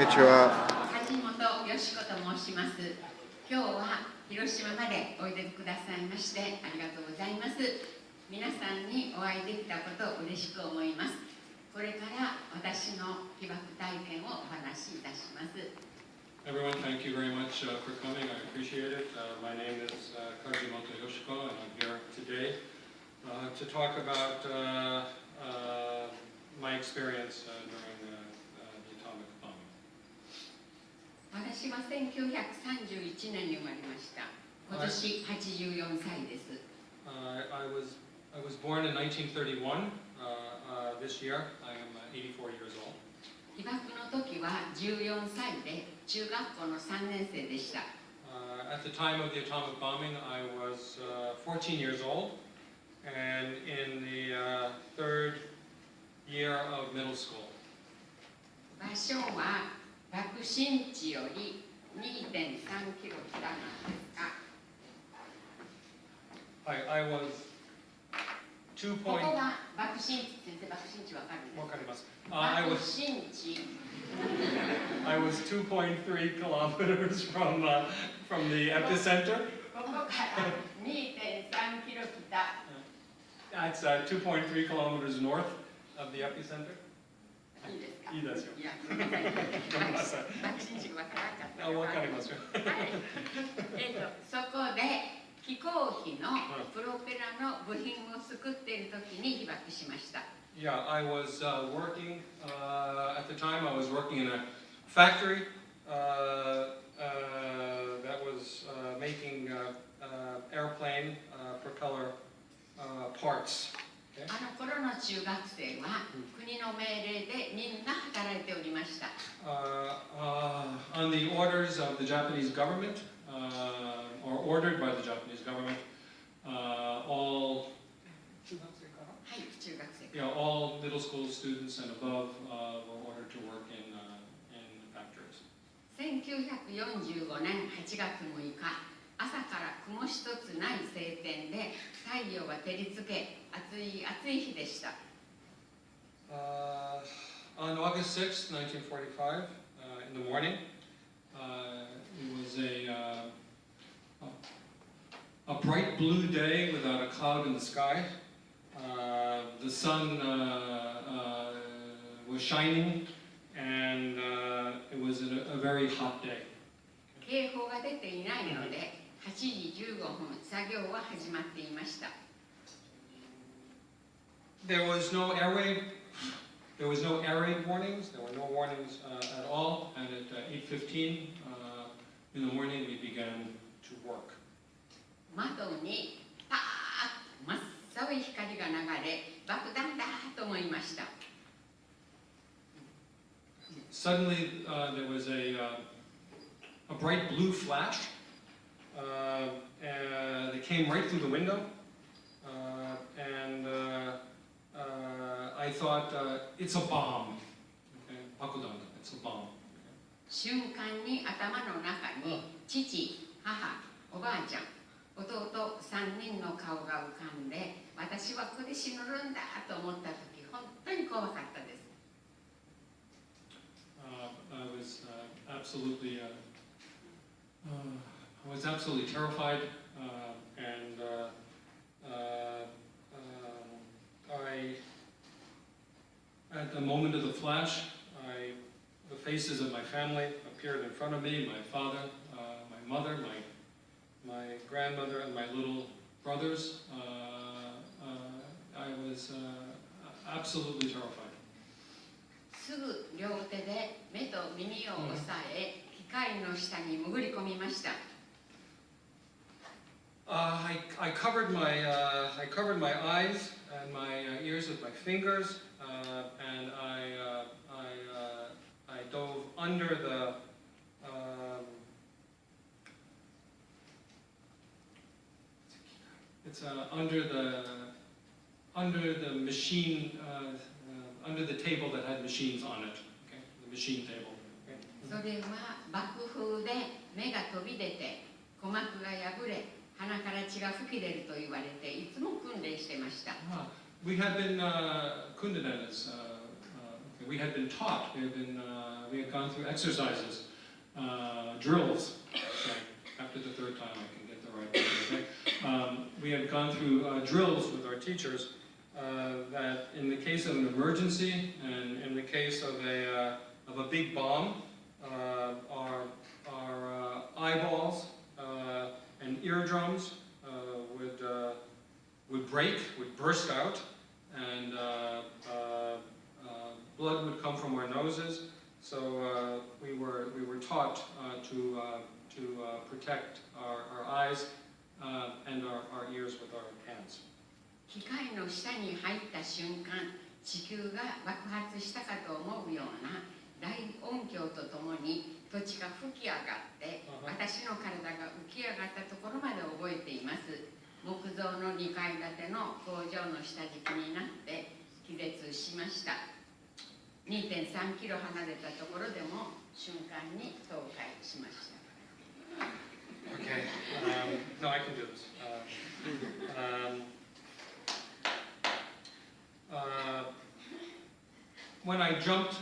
にちは。梶本よしこと申します。今日は広島までおいでくださいましてありがとうございます。皆さんにお会いできたことを嬉しく思います。これから私の被爆体験をお話しいたします。Everyone, thank you very much uh, for coming. I appreciate it. Uh, my name is uh, Kajimoto Yoshiko, and I'm here today uh, to talk about uh, uh, my experience uh, during uh, uh, the atomic bombing. 私は1931年に生まれました。今年84歳です。Uh, I was I was born in 1931. Uh, uh, this year, I am uh, 84 years old. 被爆の時は14歳で中学校の3年生でした。Uh, at the time of the atomic bombing, I was uh, 14 years old, and in the uh, third year of middle school. 場所は爆心地より2.3キロ北なんですが、 I, I was two こ point. こが爆心地、先生爆心地わかるんですか Uh, I 爆 was 心地 I was 2.3 kilometers from uh, from the epicenter. ここから2.3キロ北 That's uh, 2.3 kilometers north of the epicenter. いいですかいいですよ。いや、ごめんなさいごめんなさい爆心地がわからなかったあ、わかりますよ。はい、えーとそこで飛行機のプロペラの部品を作っている時に被爆しました。 Yeah, I was uh, working, uh, at the time, I was working in a factory uh, uh, that was uh, making uh, uh, airplane uh, propeller uh, parts. あの頃の中学生は国の命令でみんな働いておりました。Uh, uh, on the orders of the Japanese government, uh, or ordered by the Japanese government, uh, all, はい、中学生。you know, all middle school students and above uh, were ordered to work in, uh, in factories. 1945年8月6日、朝から雲一つない晴天で太陽が照りつけ、暑い暑い日でした。Uh, on August 6th, 1945, uh, in the morning, uh, it was a, uh, a bright blue day without a cloud in the sky. Uh, the sun uh, uh, was shining, and uh, it was a, a very hot day. 警報が出ていないので、8時15分、作業は始まっていました。There was no air raid. There was no air raid warnings. There were no warnings uh, at all. And at uh, 8:15 uh, in the morning, we began to work. 窓にパーッと真っ青い光が流れ爆弾だと思いました Suddenly, uh, there was a uh, a bright blue flash uh, uh, that came right through the window, uh, and uh, uh, I thought uh, it's a bomb. Okay, bakudan. It's a bomb. 瞬間に頭の中に父母おばあちゃん弟3人の顔が浮かんで私はここで死ぬんだと思った時本当に怖かったです Uh, I was uh, absolutely, uh, uh, was absolutely terrified, uh, and uh, uh, um, I, at the moment of the flash, I, the faces of my family appeared in front of me. My father, uh, my mother, my my grandmother, and my little brothers. Uh, uh, I was uh, absolutely terrified. すぐ両手で目と耳を押さえ機械の下に潜り込みました Uh, I, I covered my uh, I covered my eyes and my uh, ears with my fingers, uh, and I uh, I uh, I dove under the um, it's uh, under the under the machine uh, uh, under the table that had machines on it. Okay, the machine table. Okay. それは爆風で目が飛び出て鼓膜が破れ 鼻から血が吹き出ると言われていつも訓練してました Ah, we had been uh, kundanen is, uh, uh, we had been taught, we had been uh, we had gone through exercises, uh, drills. Sorry, after the third time, I can get the right word. Okay? Um, we had gone through uh, drills with our teachers uh, that, in the case of an emergency and in the case of a uh, of a big bomb, uh, our our uh, eyeballs uh, and eardrums uh, would uh, would break, would burst out, and uh, uh, uh, blood would come from our noses. So uh, we were we were taught uh, to uh, to uh, protect our, our eyes uh, and our, our ears with our hands. 機械の下に入った瞬間地球が爆発したかと思うような 大音響とともに土地が吹き上がって私の体が浮き上がったところまで覚えています木造の2階建ての工場の下敷きになって気絶しました2.3キロ離れたところでも瞬間に倒壊しました Okay. Um, no, I can do this. Uh, um, uh, when I jumped,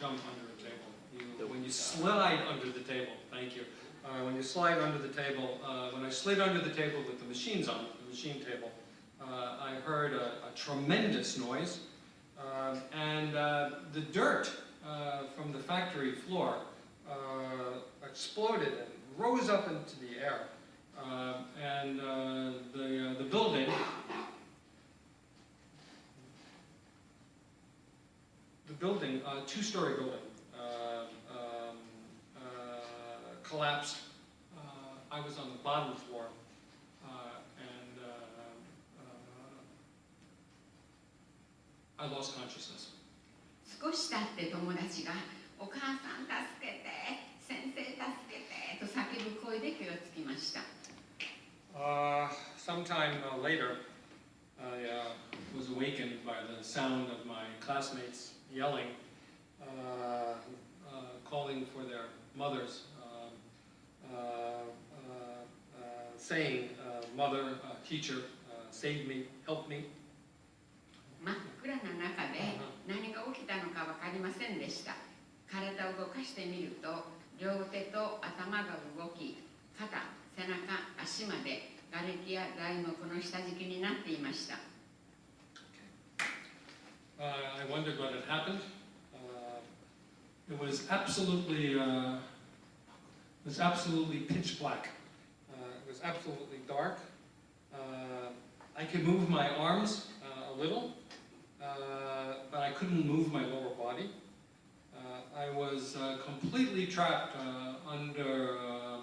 jump under a table. You, when you slide under the table, thank you. Uh, when you slide under the table, uh, when I slid under the table with the machines on, the machine table, uh, I heard a, a tremendous noise. Um, and uh, the dirt uh, from the factory floor uh, exploded and rose up into the air. Uh, and uh, the, uh, the building, building, uh, two-story building, uh, um, uh, collapsed. Uh, I was on the bottom floor, uh, and uh, uh, I lost consciousness. 少し経って友達が「お母さん助けて先生助けて」と叫ぶ声で気がつきました Uh, sometime uh, later, I uh, was awakened by the sound of my classmates yelling, uh, uh, calling for their mothers, um, uh, uh, uh, saying, uh, Mother, uh, teacher, uh, save me, help me. 真っ暗な中で何が起きたのか分かりませんでした体を動かしてみると両手と頭が動き肩背中足まで瓦礫や材木の下敷きになっていました Uh, I wondered what had happened. Uh, it was absolutely, uh, it was absolutely pitch black. Uh, it was absolutely dark. Uh, I could move my arms uh, a little, but I couldn't move my lower body. I was completely trapped under um,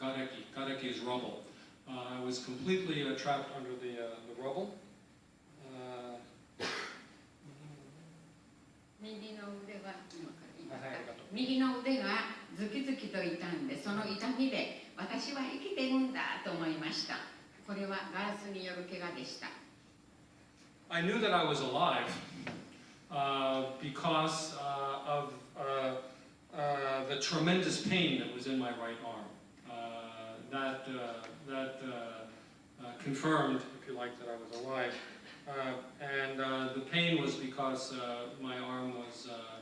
gareki. Is rubble. I was completely trapped under the, the rubble. 右の腕は今から言いますかはい右の腕がズキズキと痛んでその痛みで私は生きてるんだと思いましたこれはガラスによる怪我でした I knew that I was alive uh, because uh, of uh, uh, the tremendous pain that was in my right arm. Uh, that uh, that uh, uh, confirmed, if you like, that I was alive. Uh, and uh, the pain was because uh, my arm was uh,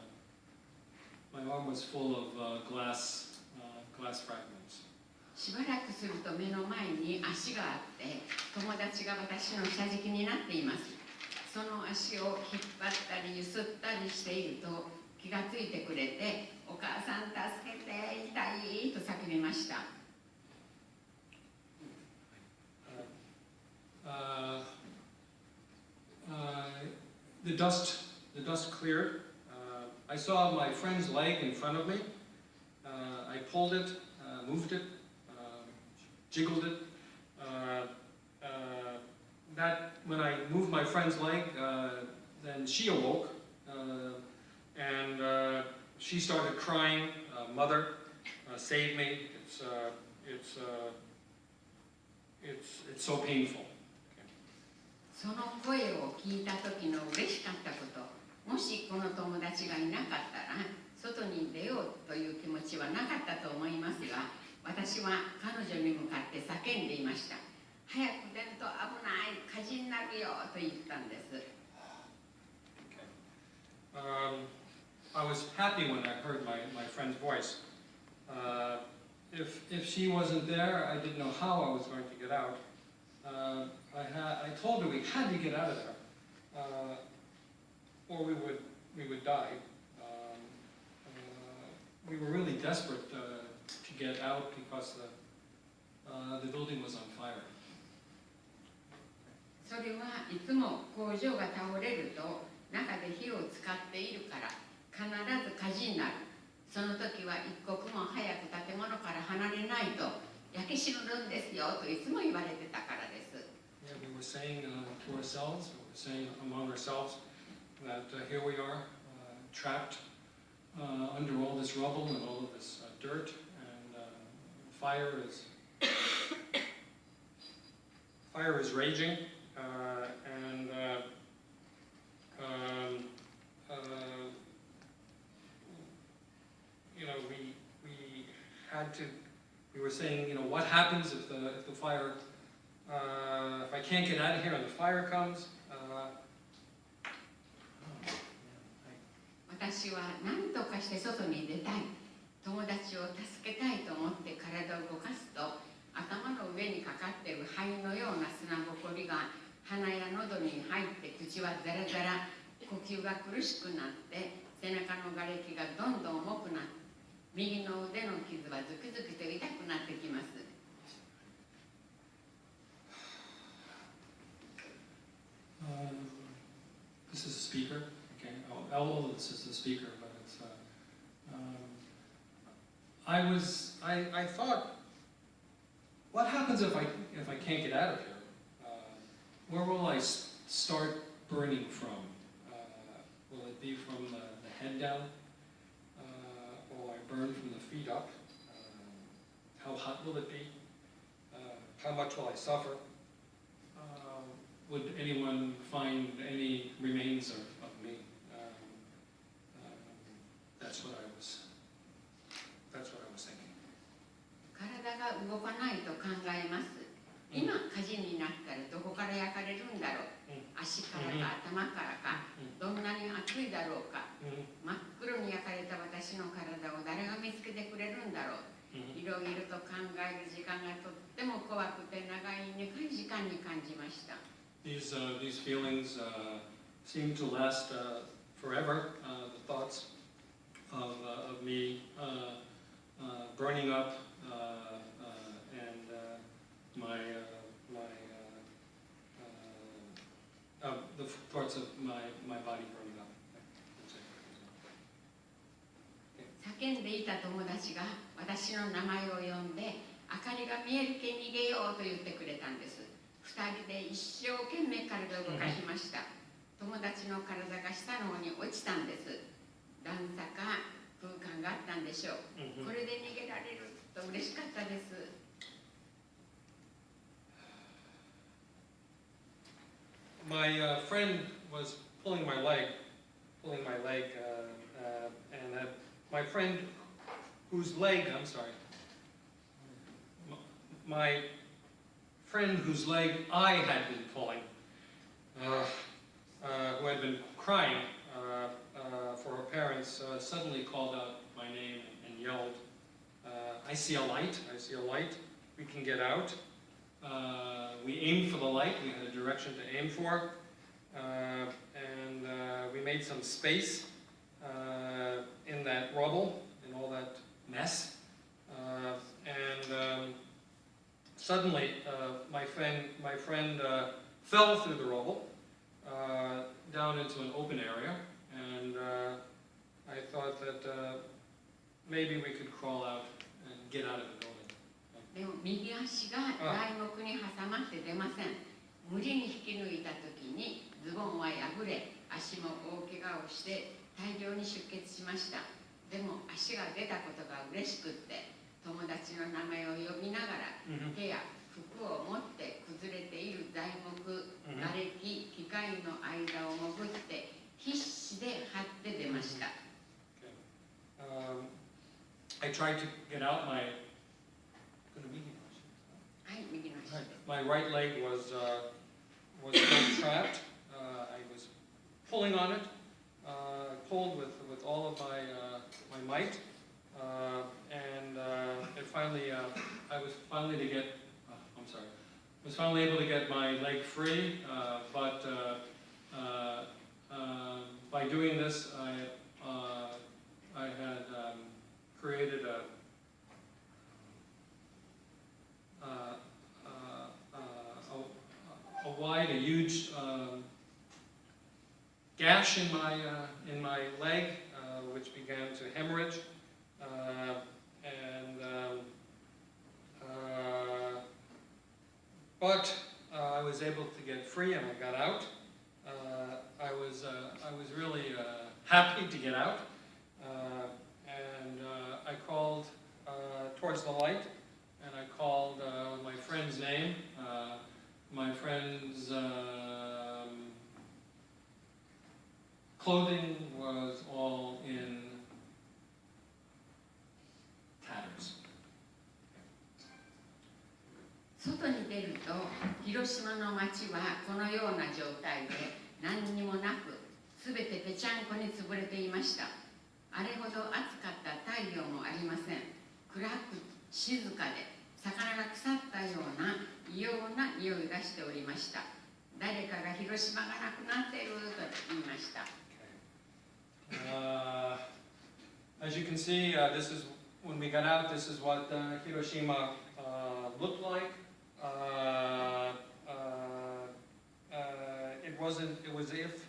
my arm was full of uh, glass uh, glass fragments. しばらくすると目の前に足があって友達が私の下敷きになっていますその足を引っ張ったりゆすったりしていると気がついてくれて「お母さん助けて dust, the dust cleared. Uh, I saw my friend's leg in front of me. Uh, I pulled it, uh, moved it, uh, jiggled it. Uh, uh, that when I moved my friend's leg, then she awoke, and she started crying, "Mother, save me! It's it's it's it's so painful." その声を聞いた時の嬉しかったこともしこの友達がいなかったら外に出ようという気持ちはなかったと思いますが私は彼女に向かって叫んでいました早く出ると危ない火事になるよと言ったんです Okay. happy when I heard my, my friend's voice. Uh, if, if she wasn't there, I didn't know how I was going to get out. Uh, I, had, I told her we had to get out of there, uh, or we would, we would die. Um, uh, we were really desperate uh, to get out because the, uh, the building was on fire. それはいつも工場が倒れると中で火を使っているから必ず火事になるその時は一刻も早く建物から離れないと焼け死ぬんですよといつも言われて were saying uh, to ourselves, we were saying among ourselves, that uh, here we are, uh, trapped under all this rubble and all of this dirt, and fire is fire is raging, and um, you know we we had to. We were saying, you know, what happens if the if the fire if I can't get out of here and the fire comes, uh, 私は何とかして外に出たい。友達を助けたいと思って体を動かすと頭の上にかかっている灰のような砂ぼこりが鼻や喉に入って口はザラザラ。呼吸が苦しくなって背中の瓦礫がどんどん重くなって右の腕の傷はズキズキと痛くなってきます。Um, this is a speaker. Okay, oh, this is the speaker, but it's. Uh, um, I was. I, I thought, what happens if I if I can't get out of here? Uh, where will I start burning from? Uh, will it be from the, the head down? Uh, will I burn from the feet up? Uh, how hot will it be? How much will I suffer? Uh, would anyone find any remains of, of me? Um, um, that's what I was. That's what I was thinking. 体が動かないと考えます。今火事になったらどこから焼かれるんだろう？うん。足からか頭からか。どんなに熱いだろうか。Mhm, 真っ黒に焼かれた私の体を誰が見つけてくれるんだろう？mhm. いろいろと考える時間がとっても怖くて長い長い時間に感じました These, uh, these feelings uh, seem to last uh, forever. Uh, the thoughts of, uh, of me uh, uh, burning up uh, uh, and uh, my, uh, my uh, uh, uh, the thoughts of my, my body burning up. That's it. 叫んでいた友達が私の名前を呼んで明かりが見えるけ逃げようと言ってくれたんです 二人で一生懸命体を動かしました友達の体が下の方に落ちたんです段差か空間があったんでしょう Mhm. これで逃げられると嬉しかったです My uh, friend was pulling my leg, pulling my leg, uh, uh, and uh, my friend whose leg, I'm sorry, my friend whose leg I had been pulling, uh, uh, who had been crying uh, uh, for her parents, uh, suddenly called out my name and yelled, I see a light, I see a light, we can get out. We aimed for the light, we had a direction to aim for, and we made some space in that rubble, in all that mess. Uh, um, suddenly, uh, my friend, my friend uh, fell through the rubble uh, down into an open area, and uh, I thought that uh, maybe we could crawl out and get out of the building. でも右足が材木に挟まって出ません無理に引き抜いた時にズボンは破れ足も大怪我をして大量に出血しましたでも足が出たことが嬉しくって友達の名前を呼びながら手や服を持って崩れている材木瓦礫機械の間を潜って必死で張って出ました Um, I tried to get out my. はい右の足 My right leg was uh, was trapped. Uh, I was pulling on it, uh, pulled with, with all of my, uh, my might. Uh, and uh, it finally, uh, I was finally to get, uh, I'm sorry, I was finally able to get my leg free, uh, but uh, uh, uh, by doing this, I, uh, I had um, created a, uh, uh, uh, a, a wide, a huge um, gash in my, uh, in my leg, uh, which began to hemorrhage. Uh, and, um, uh, but uh, I was able to get free and I got out. I was, I was really happy to get out. And I called towards the light and I called my friend's name. My friend's um, clothing was all in 外に出ると広島の街はこのような状態で何にもなく全てぺちゃんこに潰れていましたあれほど暑かった太陽もありません暗く静かで魚が腐ったような異様な匂いがしておりました誰かが広島がなくなっていると言いました Uh, as you can see, uh, this is when we got out. This is what uh, Hiroshima uh, looked like. wasn't. It was if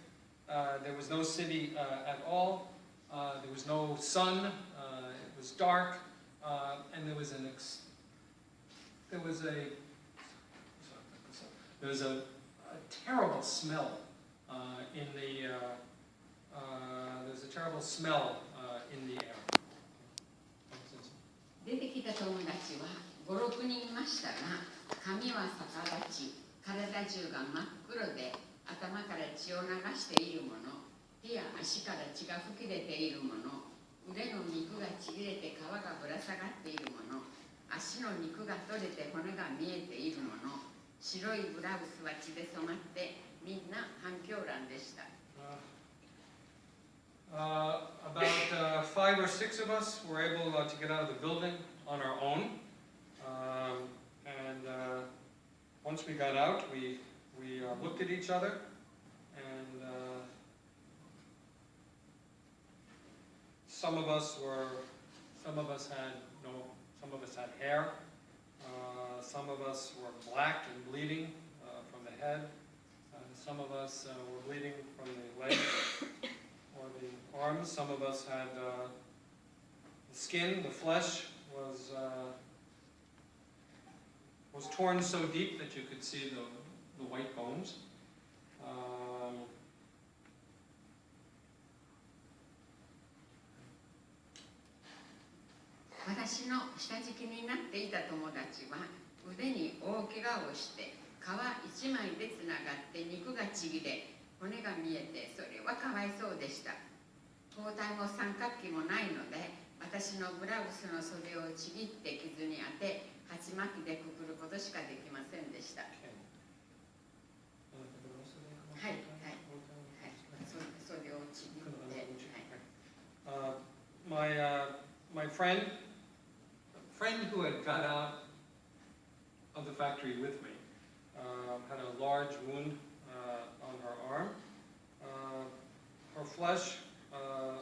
uh, there was no city uh, at all. Uh, there was no sun. Uh, it was dark, uh, and there was an. Ex- there was a. There was a, a terrible smell uh, in the. Uh, uh, there's a terrible smell uh, in the air. 出てきた友達は56人いましたが髪は逆立ち体中が真っ黒で 頭から血を流しているもの。手や足から血が吹き出ているもの。腕の肉がちぎれて皮がぶら下がっているもの。足の肉が取れて骨が見えているもの。白いブラウスは血で染まってみんな反響欄でした。Uh, uh, about uh, five or six of us were able uh, to get out of the building on our own. Um, and uh, once we got out, we, we uh, looked at each other and uh, some of us were, some of us had no, some of us had hair. Uh, some of us were black and bleeding uh, from the head. Some of us uh, were bleeding from the legs or the arms. Some of us had uh, the skin, the flesh was was torn so deep that you could see the, the white bones. Um, 私の下敷きになっていた友達は腕に大怪我をして皮一枚でつながって肉がちぎれ骨が見えてそれはかわいそうでした。包帯も三角形もないので私のブラウスの袖をちぎって傷に当て鉢巻きでくくることしかできませんでした は okay. いはいはいそ袖をちぎって、はい、 Uh, my uh, my friend, friend who had got out of the factory with me, uh, had a large wound uh, on her arm. Uh, her flesh uh,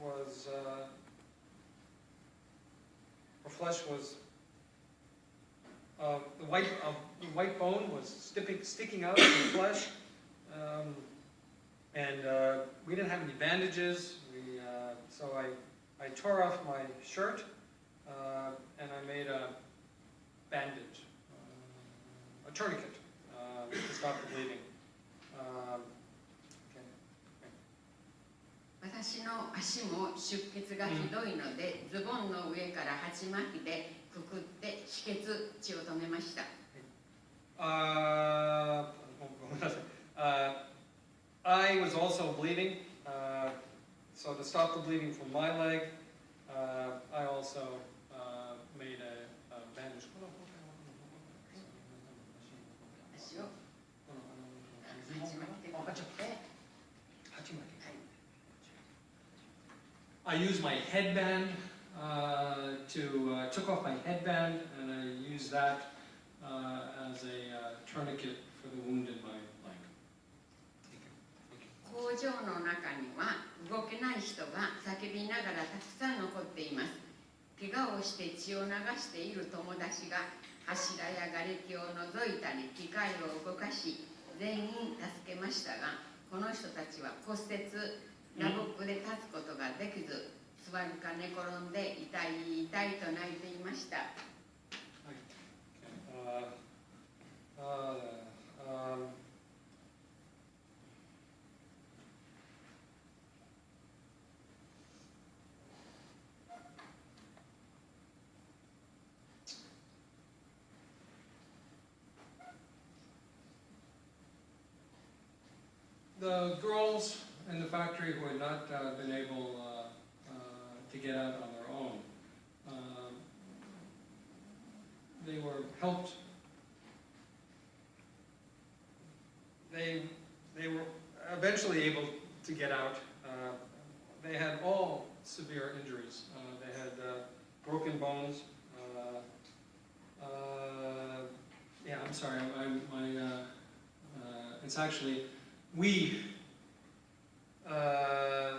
was uh, her flesh was uh, the white uh, the white bone was sticking sticking out of the flesh. Um, and uh, we didn't have any bandages. We, uh, so I, I tore off my shirt uh, and I made a bandage, uh, a tourniquet uh, to stop the bleeding. Um, okay. 私の足も出血がひどいので、ズボンの上から鉢巻きでくくって止血血を止めました Uh, uh, bleeding. Uh, so to stop the bleeding from my leg, uh, I also uh, made a, a bandage. I used my headband uh, to, uh, took off my headband and I used that as a tourniquet for the wound in my 工場の中には動けない人が叫びながらたくさん残っています怪我をして血を流している友達が柱や瓦礫を除いたり機械を動かし全員助けましたがこの人たちは骨折打撲で立つことができず座るか寝転んで痛い痛いと泣いていました Okay. Uh, uh, um, The girls in the factory who had not uh, been able uh, uh, to get out on their own, um, they were helped. They, they were eventually able to get out. Uh, they had all severe injuries. Uh, they had broken bones. Yeah, I'm sorry. I, my, uh, uh, it's actually we. Uh,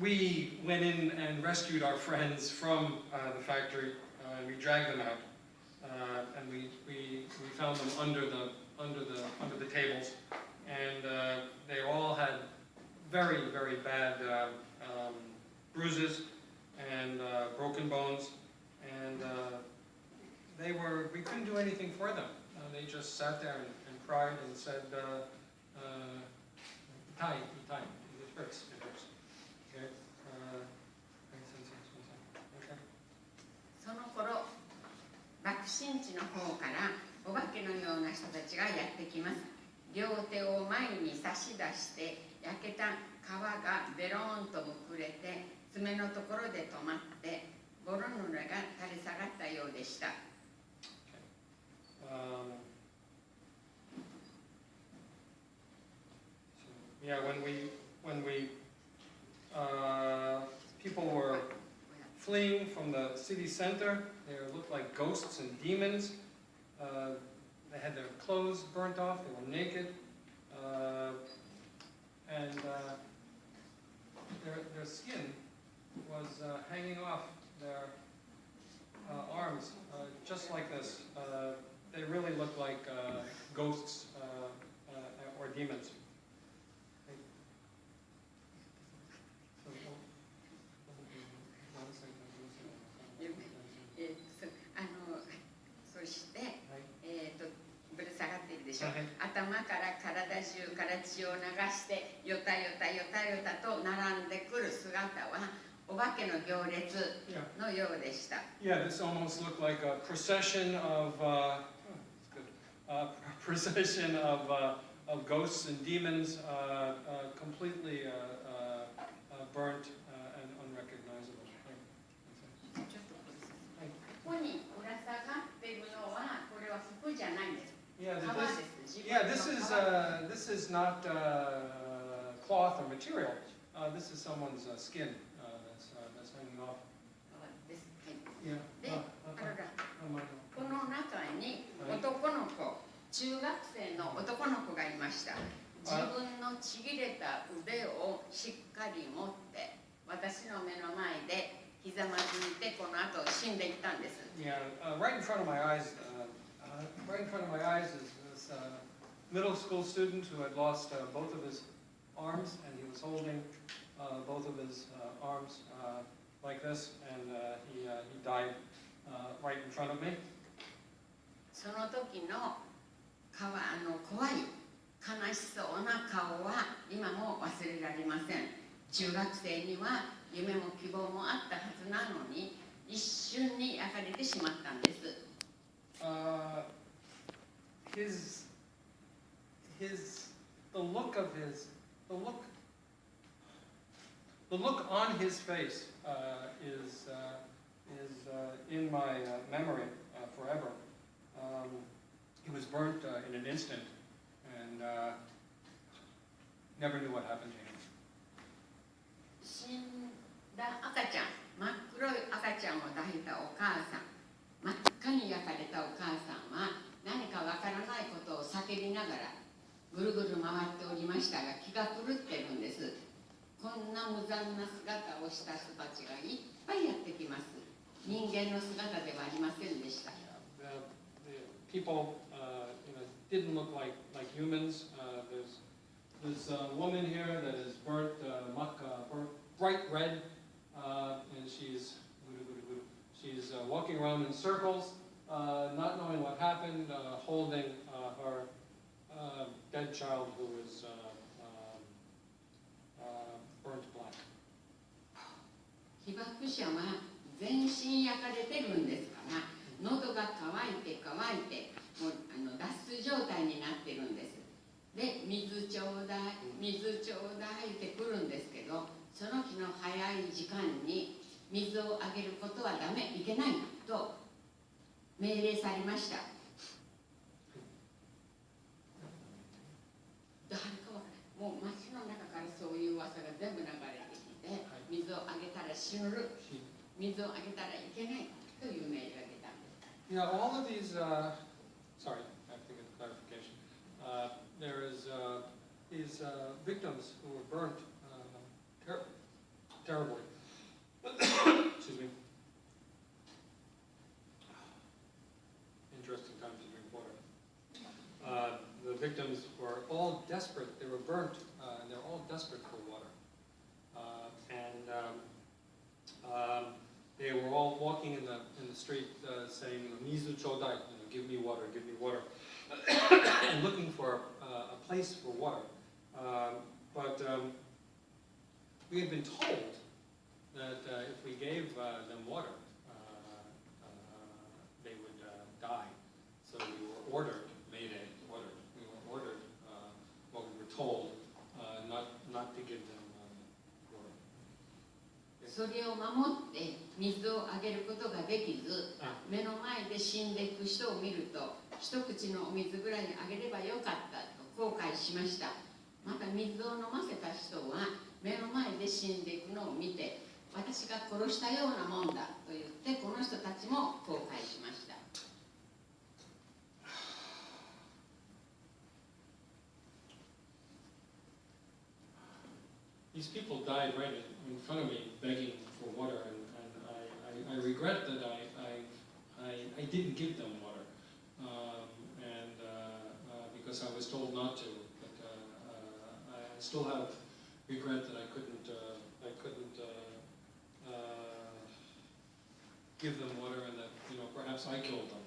we went in and rescued our friends from uh, the factory. Uh, and we dragged them out. Uh, and we, we, we found them under the, under the, under the tables. And uh, they all had very, very bad um, bruises and broken bones. And they were, we couldn't do anything for them. Uh, they just sat there and, and cried and said, uh, uh, "Itai, itai, it hurts, it hurts." Okay? Uh, okay. その頃爆心地の方からお化けのような人たちがやってきます両手を前に差し出して焼けた皮がベローンとむくれて爪のところで止まってボロヌレが垂れ下がったようでした Um, yeah, when we, when we, uh, people were fleeing from the city center, they looked like ghosts and demons. Uh, they had their clothes burnt off, they were naked. 血を流してよたよたよたよたと並んでくる姿はお化けの行列.のようでした。Yeah, this almost looked like a procession of, uh, oh. Uh, procession of, uh, of ghosts and demons, uh, uh, completely uh, uh, uh, burnt uh, and unrecognizable. これここにぶら下がっているのはこれは服じゃないんです。Yeah, 皮 this, yeah, this is 皮 uh, this is not uh, cloth or material. Uh, this is someone's uh, skin uh, that's uh, that's hanging off. 皮です。はい Yeah. で Uh, あら uh, ら uh, uh, この中に男の子、中学生の男の子がいました。自分のちぎれた腕をしっかり持って私の目の前でひざまずいてこの後死んでいったんです。Yeah, uh, right in front of my eyes, uh, uh, right in front of my eyes is this uh, middle school student who had lost uh, both of his arms, and he was holding uh, both of his uh, arms uh, like this, and uh, he, uh, he died uh, right in front of me. その時の顔あの怖い悲しそうな顔は今も忘れられません中学生には夢も希望もあったはずなのに一瞬に焼かれてしまったんです Uh, his, his, the look of his, the look, the look on his face uh, is, uh, is uh, in my uh, memory uh, forever. Um, he was burnt in an instant and never knew what happened to him. 死んだ赤ちゃん、真っ黒い赤ちゃんを抱いたお母さん、真っ赤に焼かれたお母さんは、何かわからないことを叫びながらぐるぐる回っておりましたが気が狂ってるんですこんな無残な姿をした人たちがいっぱいやってきます人間の姿ではありませんでした yeah, the, the people, uh, you know, didn't look like, like humans. Uh, there's this uh, woman here that is burnt, uh, maca, burnt bright red, uh, and she's she's uh, walking around in circles. Uh, not knowing what happened, uh, holding uh, her uh, dead child who is uh, um, uh, burnt black. 被爆者は全身焼かれてるんですから喉が渇いて渇いてもうあの脱水状態になってるんですで水ちょうだい水ちょうだいって来るんですけどその日の早い時間に水をあげることはダメいけないと命令されました誰かわからないもう街の中からそういう噂が全部流れてきて水をあげたら死ぬ水をあげたらいけないという命令が出たんです Yeah, all of these, uh, sorry, I have to get clarification. Uh, there is, uh, these, uh, victims who were burnt, uh, ter- terribly. Excuse me. Victims were all desperate, they were burnt, uh, and they were all desperate for water. Uh, and, um, um, they were all walking in the, in the street uh, saying, Mizu chodai, you know, give me water, give me water, and looking for uh, a place for water. Um, but um, we had been told that uh, if we gave uh, them water, they would die. So we were ordered, それを守って水をあげることができずあ。目の前で死んでいく人を見ると一口のお水ぐらいあげればよかったと後悔しました。また水を飲ませた人は目の前で死んでいくのを見て私が殺したようなもんだと言ってこの人たちも後悔しました。These people died right in front of me begging for water, and, and I, I, I regret that I, I, I, I didn't give them water. Um, and uh, uh, because I was told not to, but uh, uh, I still have regret that I couldn't, uh, I couldn't uh, uh, give them water, and that you know perhaps I killed them.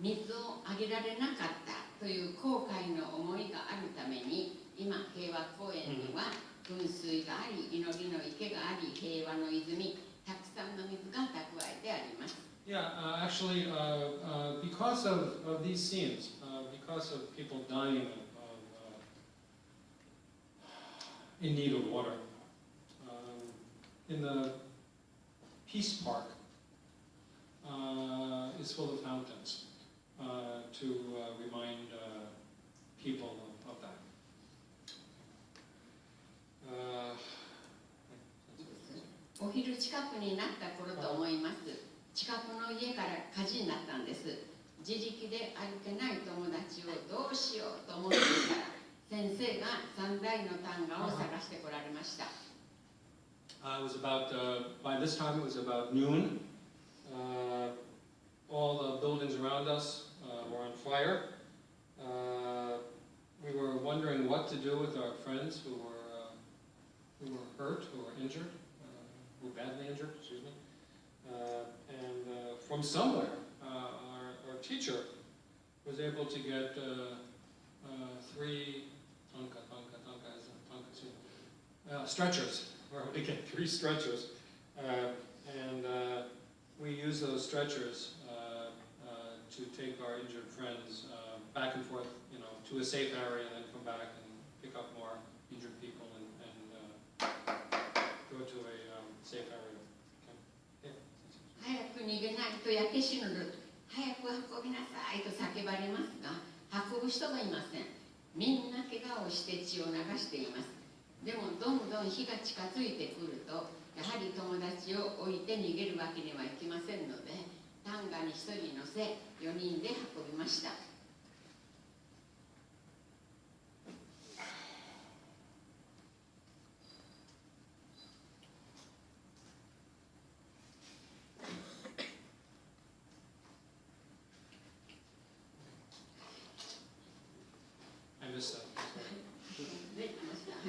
水をあげられなかったという後悔の思いがあるために 今平和公園には噴水があり祈りの池があり平和の泉たくさんの水が蓄えてあります Yeah, uh, actually, uh, uh, because of, of these scenes, uh, because of people dying of, of uh, in need of water, um, in the Peace Park uh, is full of fountains uh, to uh, remind uh, people of, 近くになった頃と思います近くの家から火事になったんです自力で歩けない友達をどうしようと思っていたら先生が三台の単価を探してこられました Uh, it was about, uh, by this time, it was about noon. Uh, all the buildings around us uh, were on fire. Uh, we were wondering what to do with our friends who were, uh, who were hurt, who were injured, were badly injured, excuse me. Uh, and uh, from somewhere, uh, our, our teacher was able to get three tonka, tonka, tonka, tonka, stretchers. We get three stretchers. And we use those stretchers to take our injured friends uh, back and forth, you know, to a safe area and then come back and pick up more injured people and, and uh, go to a 早く逃げないと焼け死ぬる早く運びなさいと叫ばれますが運ぶ人がいませんみんな怪我をして血を流しています。でもどんどん火が近づいてくるとやはり友達を置いて逃げるわけにはいきませんのでタンガに1人乗せ4人で運びました。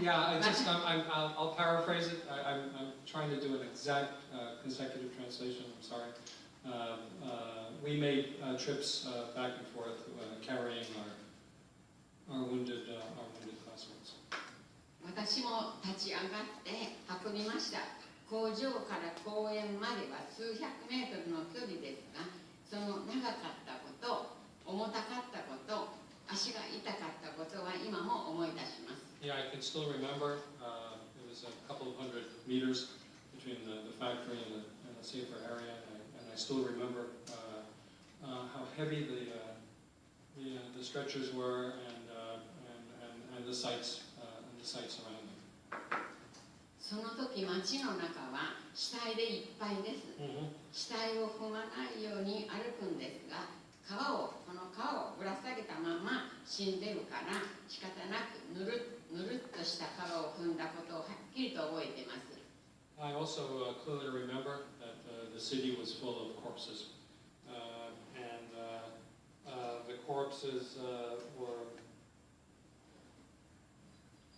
Yeah, I just, I'm, I'm, I'll I'll paraphrase it. I, I'm, I'm trying to do an exact uh, consecutive translation, I'm sorry. Um, uh, We made uh, trips uh, back and forth uh, carrying our, our wounded, uh, our wounded classmates. 私も立ち上がって運びました工場から公園までは数百メートルの距離ですがその長かったこと重たかったこと足が痛かったことは今も思い出します Yeah, I can still remember, uh, it was a couple of hundred meters between the, the factory and the, and the safer area, and I, and I still remember, uh, uh, how heavy the, uh, the, uh, the stretchers were and, uh, and, and, and the sites, uh, and the sites around them. その時街の中は死体でいっぱいです死体を踏まないように歩くんですが皮をこの皮をぶら下げたまま死んでるから仕方なくぬる ぬるっとした皮を踏んだことをはっきりと覚えています I also uh, clearly remember that uh, the city was full of corpses. Uh, and uh, uh, the corpses uh, were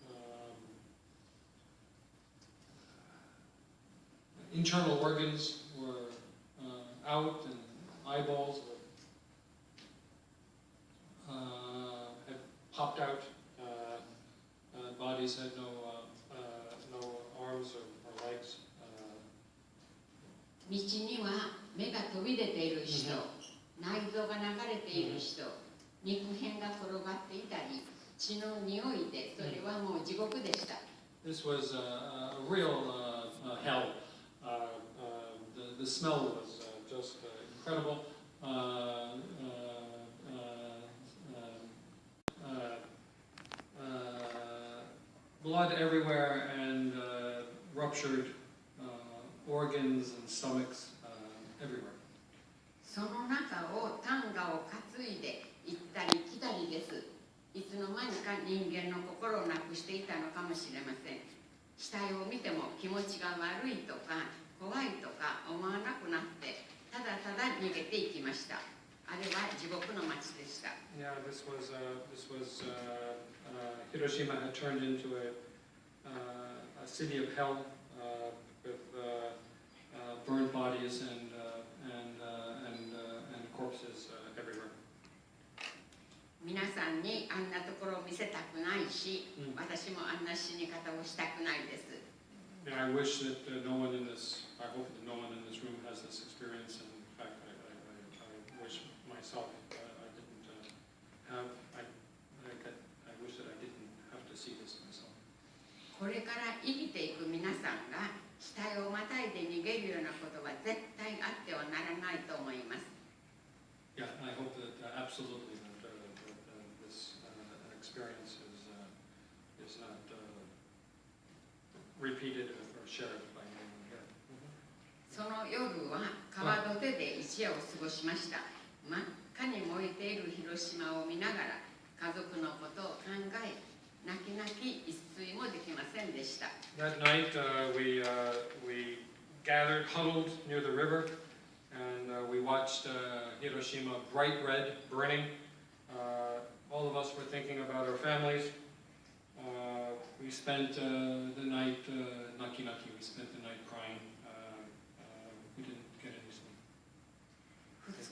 um, internal organs were uh, out and eyeballs uh, bodies had no, uh, uh, no arms or, or legs. Uh, 道には目が飛び出ている人、内臓が流れている人、肉片が転がっていたり血の匂いでそれはもう地獄でした、This was a, a real uh, uh, hell. Uh, uh, the, the smell was uh, just uh, incredible. Uh, uh, uh, uh, uh, blood everywhere and uh, ruptured uh, organs and stomachs uh, everywhere. その中をタンガを担いで行ったり来たりです。いつの間にか人間の心をなくしていたのかもしれません。死体を見ても気持ちが悪いとか怖いとか思わなくなってただただ逃げていきました。あれは地獄の町でした。Yeah, this was uh, this was uh, uh, Hiroshima had turned into a, uh, a city of hell uh, with uh, uh, burned bodies and uh, and uh, and uh, and corpses uh, everywhere. 皆さんにあんなところを見せたくないし、うん私もあんな死に方をしたくないです And I wish that uh, no one in this, I hope that no one in this room has this experience. And in fact, I, I, I, I wish myself uh, I didn't uh, have. これから生きていく皆さんが期待をまたいで逃げるようなことは絶対あってはならないと思います。その夜は川土手で一夜を過ごしました。真っ赤に燃えている広島を見ながら家族のことを考え That night uh, we, uh, we gathered, huddled near the river, and uh, we watched uh, Hiroshima bright red, burning. Uh, all of us were thinking about our families. Uh, we spent the night, naki naki, we spent the night crying.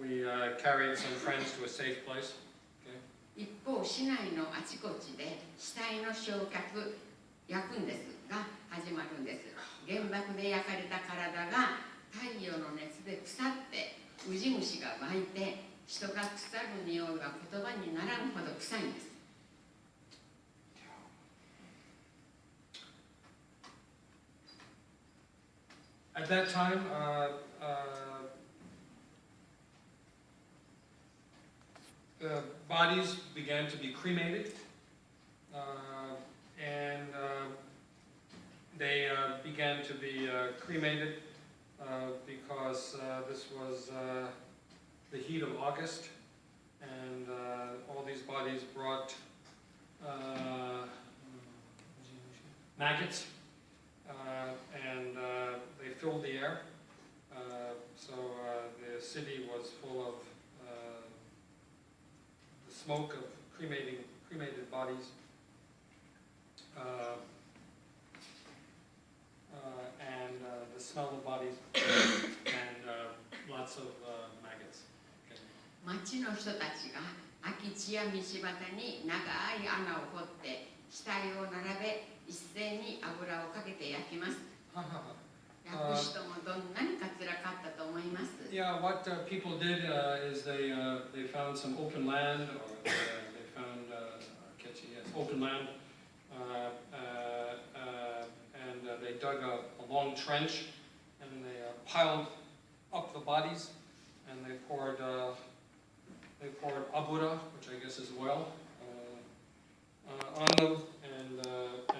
we uh, carried some friends to a safe place. 一方市内のあちこちで死体の焼却焼くんですが始まるんです。原爆で焼かれた体が太陽の熱で腐ってウジ虫が湧いて人が腐る匂いが言葉にならんほど臭いんです。At that time, uh, uh, the bodies began to be cremated, uh, and uh, they uh, began to be uh, cremated uh, because uh, this was uh, the heat of August, and all these bodies brought maggots, and they filled the air. So the city was full of smoke of cremating, cremated bodies. Uh, uh, and uh, the smell of bodies and uh, lots of uh, maggots. 町の人たちが空き地や道端に長い穴を掘って死体を並べ一斉に油をかけて焼きます ます Yeah, what uh, people did uh, is they uh, they found some open land, or uh, they found uh, catchy, yes, open land, uh, uh, uh, and uh, they dug a, a long trench, and they uh, piled up the bodies, and they poured uh, they poured abura, which I guess is oil, uh, uh, on them, and uh,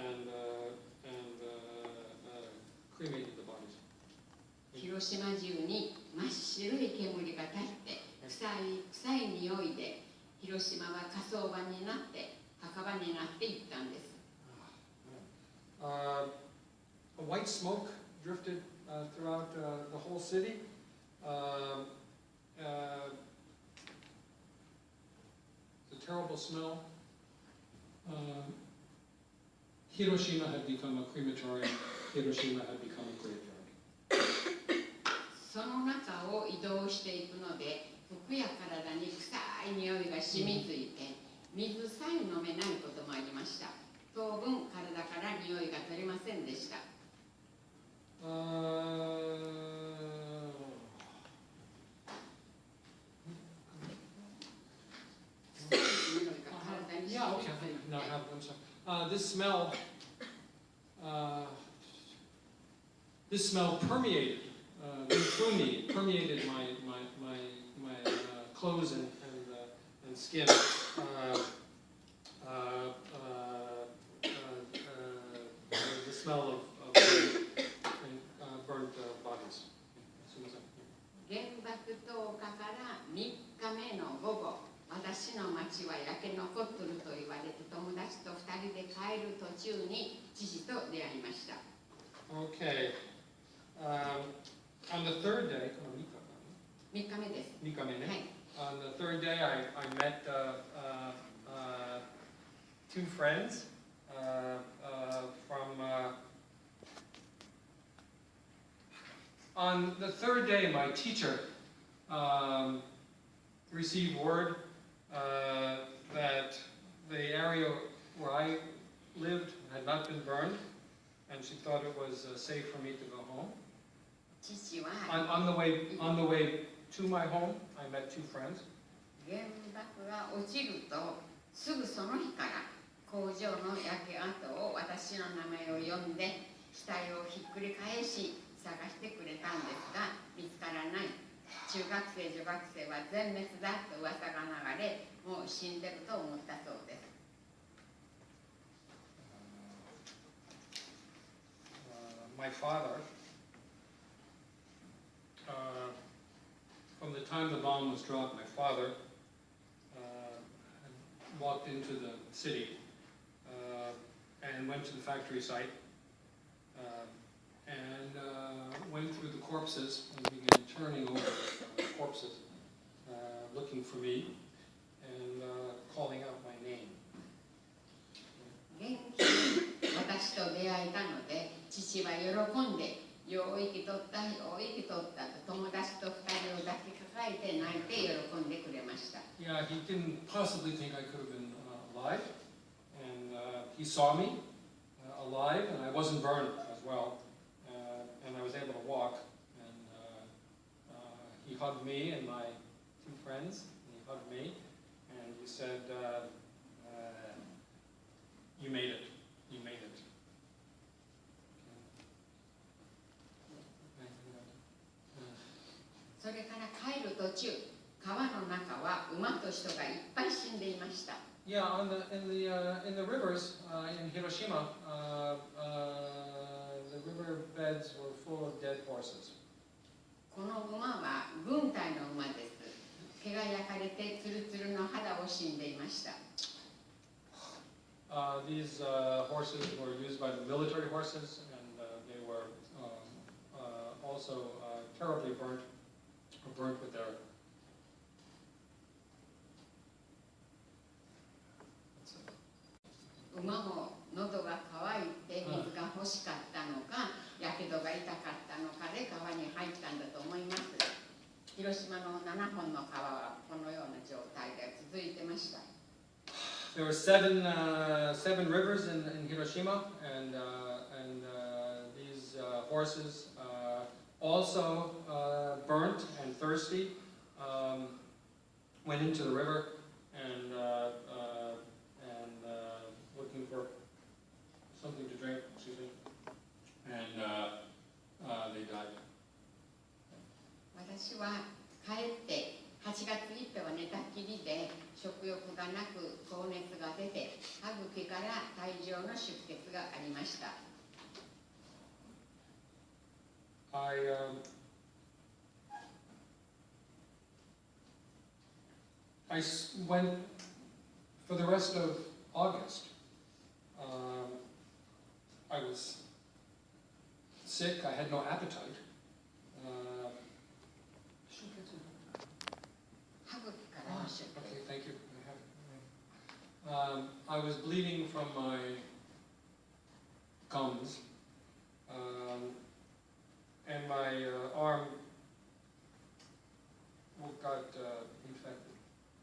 and uh, and uh, uh, cremated the bodies. 広島中に 真っ白い煙が立って臭い臭い匂いで広島は火葬場になって墓場になっていったんです Uh, a white smoke drifted uh, throughout uh, the whole city. Um, uh, it's a terrible smell. Um, Hiroshima had become a crematorium. Hiroshima had become. その中を移動していくので服や体に臭い匂いが染みついて水さえ飲めないこともありました。当分体から匂いが取れませんでした。Uh, have one. Uh, this smell, uh, this smell permeated uh, me, permeated my my my my uh, clothes and and, uh, and skin. Uh, uh, uh, uh, uh, the smell of, of uh, burnt uh, bodies. 原爆投下から3日目の午後私の町は焼け残っとると言われて友達と2人で帰る途中に父と出会いました Okay. Um, on the third day, 3日目です3日目ね。はい On the third day, I, I met uh, uh, uh, two friends uh, uh, from. Uh, on the third day, my teacher um, received word uh, that the area where I lived had not been burned, and she thought it was uh, safe for me to go home. 父は On, on the way, on the way to my home, I met two friends. 原爆が落ちるとすぐその日から工場の焼け跡を私の名前を呼んで死体をひっくり返し探してくれたんですが見つからない。中学生女学生は全滅だと噂が流れもう死んでると思ったそうです。Uh, my father, time the bomb was dropped, my father uh, walked into the city uh, and went to the factory site uh, and uh, went through the corpses and began turning over uh, corpses, uh, looking for me and uh, calling out my name. 元気に私と出会えたので父は喜んで「 よう生きとったよう生きとった」と友達と二人を抱きかかえて泣いて喜んでくれました Yeah, he didn't possibly think I could have been uh, alive. And uh, he saw me uh, alive, and I wasn't burned as well. Uh, and I was able to walk. And uh, uh, he hugged me and my two friends. And he hugged me. And he said, uh, uh, You made it. You made it. それから帰る途中川の中は馬と人がいっぱい死んでいました Yeah, on the in the uh, in the rivers uh, in Hiroshima, uh, uh, beds were full of dead horses. この馬は軍隊の馬です毛が焼かれてツルツルの肌を死んでいました Uh, these uh, horses were used by the military horses, and uh, they were um, uh, also uh, terribly burnt, or burnt with it. 馬も喉が渇いて水が欲しかったのかやけどが痛かったのかで川に入ったんだと思います広島の7本の川はこのような状態で続いてました There were seven, uh, seven rivers in, in Hiroshima, and, uh, and uh, these uh, horses uh, also uh, burnt and thirsty um, went into the river and, uh, uh, and uh, looking for something to drink, excuse me, and uh, uh, they died. 私は帰って8月1日は寝たきりで食欲がなく高熱が出て歯茎から大量の出血がありました I um, I went for the rest of August. Um, I was sick. I had no appetite. Um, okay, thank you. Um, I was bleeding from my gums. Um, and my uh, arm got uh, infected.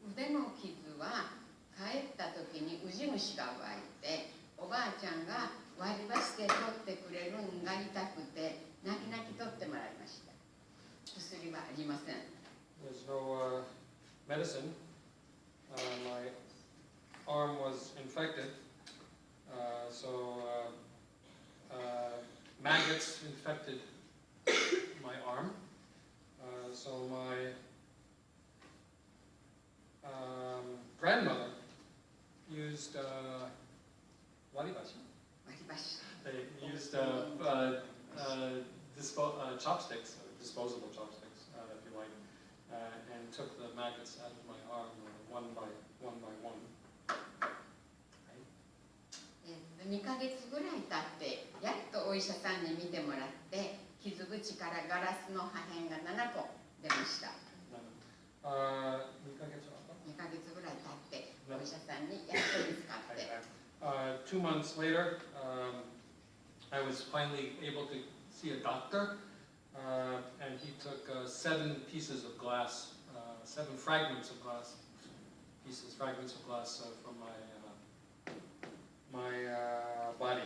腕の傷は帰った時にウジ虫が湧いておばあちゃんが割り箸で取ってくれるんが痛くて泣き泣き取ってもらいました薬はありません There's no uh, medicine. Uh, my arm was infected, uh, so uh, uh, maggots infected my arm. Uh, so my um, grandmother used uh, waribashi. 割り箸 They used uh, uh, uh, dispo- uh, chopsticks, uh, disposable chopsticks, uh, if you like, uh, and took the maggots out of my arm uh, one by one by one. え2ヶ月ぐらい経ってやっとお医者さんに見てもらって 傷口からガラスの破片が7個出ました Uh, 2ヶ月後2ヶ月ぐらい経ってお医者さんにやっと見つかって Uh, two months later, um, I was finally able to see a doctor, uh, and he took uh, seven pieces of glass, uh, seven fragments of glass, pieces, fragments of glass uh, from my uh, my uh, body.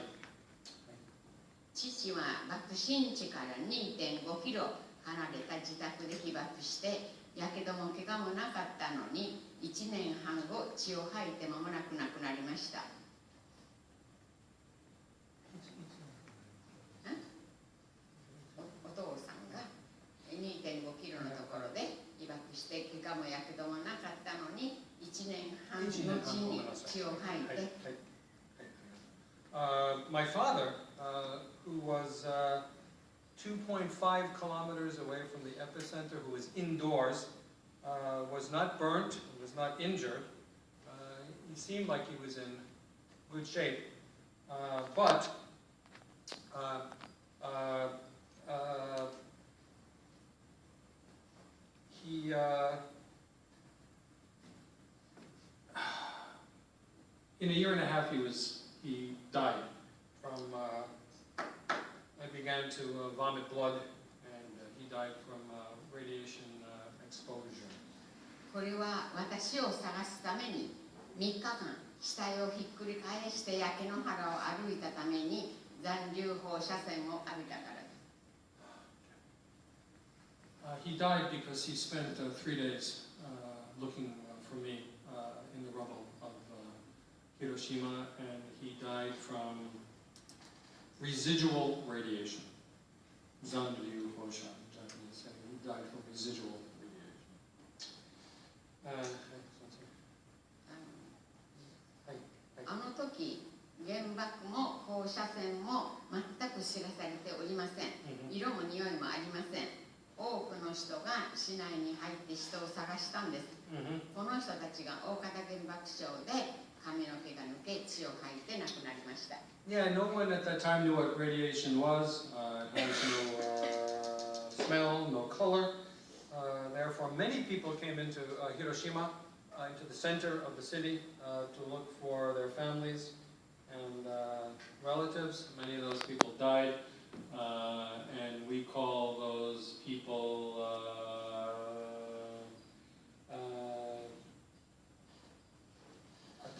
父は爆心地から2.5キロ離れた自宅で被爆してやけども怪我もなかったのに1年半後血を吐いて間もなく亡くなりました。おお父さんが2.5キロのところで被爆して怪我もやけどもなかったのに1年半後に血を吐いて。Uh, my father, uh, who was uh, 2.5 kilometers away from the epicenter, who was indoors, uh, was not burnt, was not injured. Uh, he seemed like he was in good shape. Uh, but uh, uh, uh, he uh, in a year and a half he was he died from uh, I began to uh, vomit blood and uh, he died from uh, radiation uh, exposure. これは私を探すために3日間死体をひっくり返して焼け野原を歩いたために残留放射線を浴びたからです Uh, he died because he spent uh, three days uh, looking uh, for me uh, in the rubble of uh, Hiroshima, and he died from residual radiation. Zanryu Hoshan, Japanese, and he died from residual radiation. Uh, あの時原爆も放射線も全く知らされておりません色も匂いもありません多くの人が市内に入って人を探したんです、この人たちが大方原爆症で 髪の毛が抜け血を吐いて亡くなりました Yeah, no one at that time knew what radiation was. Uh, it has no uh, smell, no color. Uh, therefore, many people came into uh, Hiroshima, uh, into the center of the city, uh, to look for their families and uh, relatives. Many of those people died, uh, and we call those people. Uh,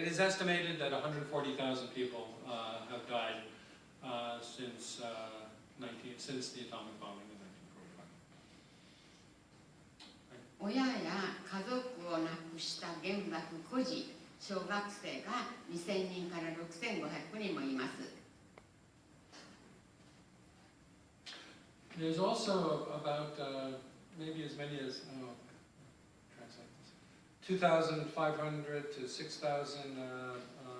it is estimated that 140,000 people uh, have died uh, since, uh, 19, since the atomic bombing in 1945. 親や家族を亡くした原爆孤児小学生が2000人から6500人もいます There's also about uh, maybe as many as oh, translate this. 2,500 to 6,000 uh, uh,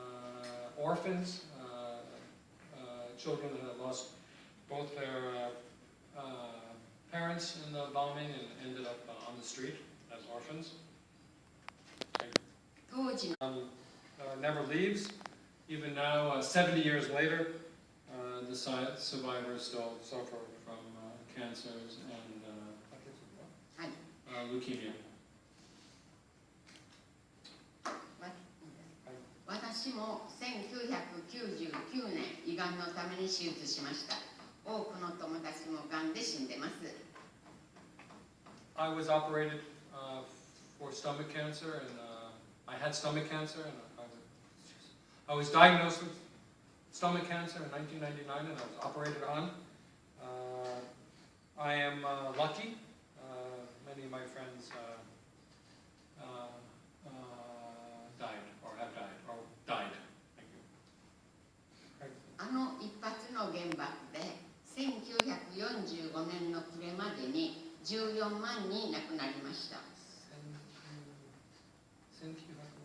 orphans, uh, uh, children that have lost both their uh, uh, parents in the bombing and ended up uh, on the street as orphans. Um, uh, never leaves. Even now, uh, 70 years later, uh, the survivors still suffer from uh, cancers and uh, uh, leukemia. 私も1999年胃がんのために手術しました多くの友達もがんで死んでます I was operated uh, for stomach cancer, and uh, I had stomach cancer, and I was, I was diagnosed with stomach cancer in 1999, and I was operated on. Uh, I am uh, lucky. Uh, many of my friends uh, uh, died, or have died, or died. Thank you. あの一発の原爆で1945年の暮れまでに14万人亡くなりました。